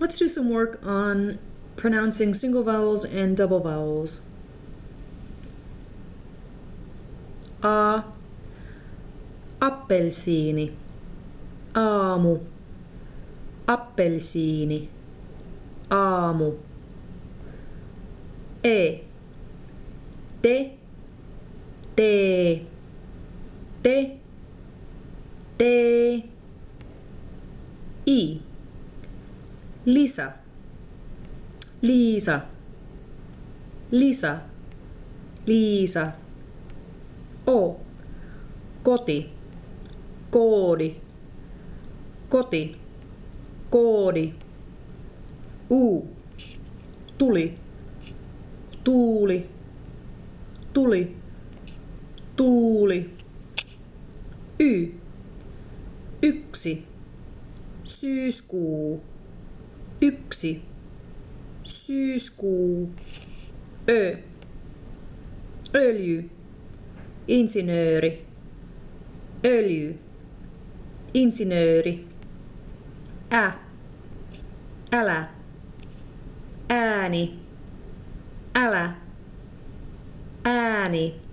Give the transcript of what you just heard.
let's do some work on pronouncing single vowels and double vowels. A. Appelsiini. Aamu. Appelsiini. Aamu. E. Te. Tee. Te. I. Lisa. Liisa. Lisa. Liisa. O. Koti. Koodi. Koti. Koodi. U. Tuli. Tuuli. Tuli. Tuuli. Y. Yksi. Syyskuu. Yksi. Syyskuu. Ö. Öljy. Insinööri. Öljy. Insinööri. Ä. Älä. Ääni. Älä. Ääni.